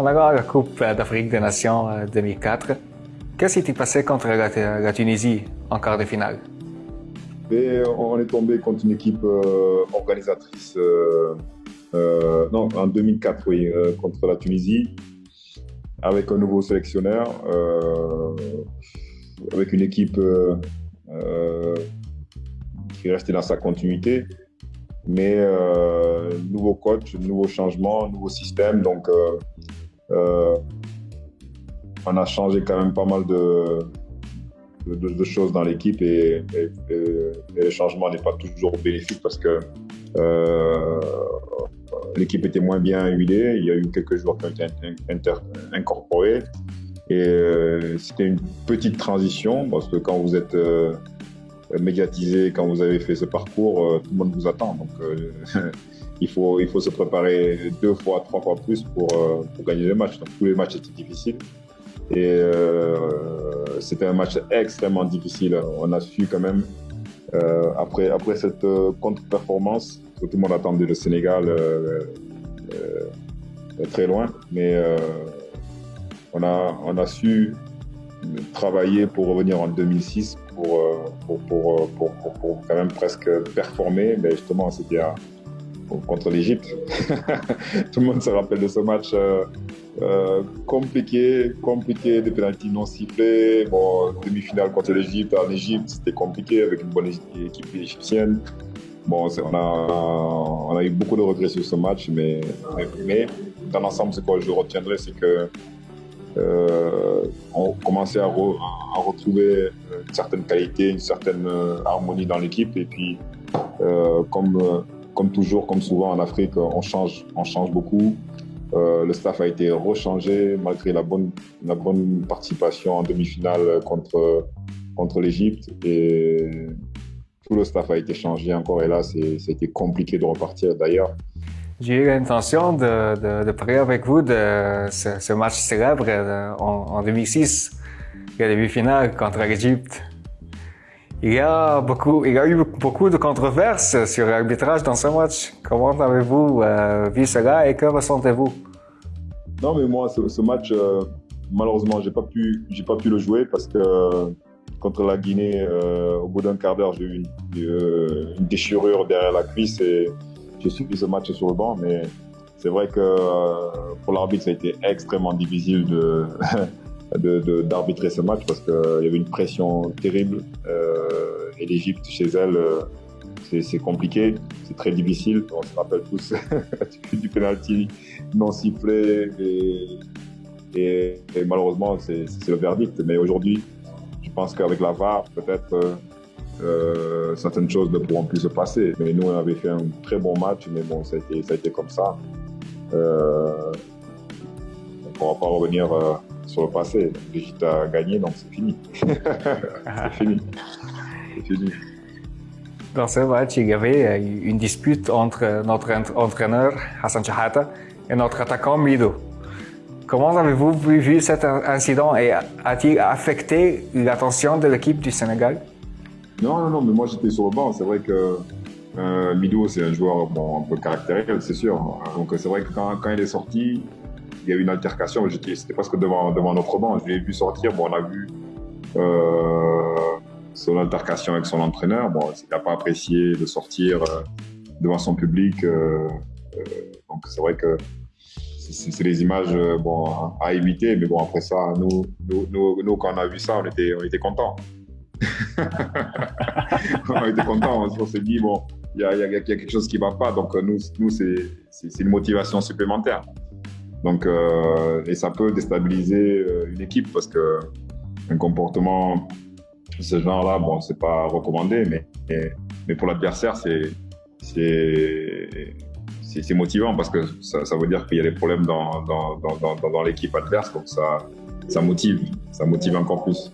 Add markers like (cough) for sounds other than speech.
On a gagné la Coupe d'Afrique des Nations 2004. Qu'est-ce qui s'est passé contre la, Tunisie en quart de finale? Et On est tombé contre une équipe organisatrice, non, en 2004, oui, contre la Tunisie, avec un nouveau sélectionneur, avec une équipe qui est restée dans sa continuité. Mais euh, nouveau coach, nouveau changement, nouveau système. Donc, euh, euh, on a changé quand même pas mal de, choses dans l'équipe et, le changement n'est pas toujours bénéfique parce que l'équipe était moins bien huilée. Il y a eu quelques joueurs qui ont été incorporés. Et c'était une petite transition parce que quand vous êtes médiatisé quand vous avez fait ce parcours, euh, tout le monde vous attend. Donc, euh, (laughs) il, faut, il faut se préparer deux fois, trois fois plus pour, euh, pour gagner les matchs. Donc, tous les matchs étaient difficiles. Et c'était un match extrêmement difficile. On a su quand même, après, après cette contre-performance, tout le monde attendait le Sénégal très loin, mais on, a, on a su travailler pour revenir en 2006 euh, pour, pour, pour, pour, quand même presque performer. Mais justement, c'était contre l'Égypte. (laughs) Tout le monde se rappelle de ce match euh, euh, compliqué, compliqué, des pénalties non sifflés. Bon, demi-finale contre l'Égypte en Égypte, c'était compliqué avec une bonne équipe égyptienne. Bon, on a, on a eu beaucoup de regrets sur ce match, mais, mais, dans l'ensemble, ce que je retiendrai, c'est que euh, on commençait à, retrouver une certaine qualité, une certaine euh, harmonie dans l'équipe. Et puis, euh, comme, comme toujours, comme souvent en Afrique, on change, on change beaucoup. le staff a été rechangé malgré la bonne, la bonne participation en demi-finale contre, contre l'Égypte. Et tout le staff a été changé encore. Et là, c'était compliqué de repartir. D'ailleurs, j'ai eu l'intention de, parler avec vous de ce, match célèbre euh, en, 2006, la demi-finale contre l'Égypte. Il y, a beaucoup, il y a eu beaucoup de controverses sur l'arbitrage dans ce match. Comment avez-vous euh, vu cela et que ressentez-vous? Non, mais moi, ce, match, euh, malheureusement, j'ai pas pu, j'ai pas pu le jouer parce que contre la Guinée, au bout d'un quart d'heure, j'ai eu une, déchirure derrière la cuisse j'ai suivi ce match sur le banc, mais c'est vrai que euh, pour l'arbitre, ça a été extrêmement difficile de, (laughs) d'arbitrer ce match parce qu'il y avait une pression terrible. Euh, et l'Égypte, chez elle, euh, c'est compliqué, c'est très difficile. On se rappelle tous (laughs) du penalty non sifflé et, malheureusement, c'est le verdict. Mais aujourd'hui, je pense qu'avec la VAR, peut-être euh, certaines choses ne pourront plus se passer. Mais nous, on avait fait un très bon match, mais bon, ça a été, comme ça. Euh, on ne pourra pas revenir euh, sur le passé. Brigitte a gagné, donc c'est fini. (laughs) c'est fini. C'est fini. Dans ce match, il y avait une dispute entre notre entraîneur Hassan Chahata et notre attaquant Mido. Comment avez-vous vu cet incident et a-t-il affecté l'attention de l'équipe du Sénégal? Non, non, non, mais moi j'étais sur le banc. C'est vrai que euh, Mido, c'est un joueur bon, un peu caractériel, c'est sûr. Donc c'est vrai que quand, il est sorti, il y a eu une altercation. C'était presque devant, devant notre banc. Je l'ai vu sortir. Bon, on a vu euh, son altercation avec son entraîneur. Bon, il n'a pas apprécié de sortir euh, devant son public. Euh, donc c'est vrai que c'est des images bon, à éviter. Mais bon, après ça, nous, nous, nous, nous, quand on a vu ça, on était, on était contents. (laughs) on était contents, on s'est dit, bon, il y, a, quelque chose qui ne va pas, donc euh, nous, c'est une motivation supplémentaire. Donc, euh, et ça peut déstabiliser euh, une équipe parce que un comportement de ce genre-là, bon, c'est pas recommandé, mais, mais, pour l'adversaire, c'est c'est motivant parce que ça, ça veut dire qu'il y a des problèmes dans, dans, dans, dans l'équipe adverse, donc ça, ça motive, ça motive encore plus.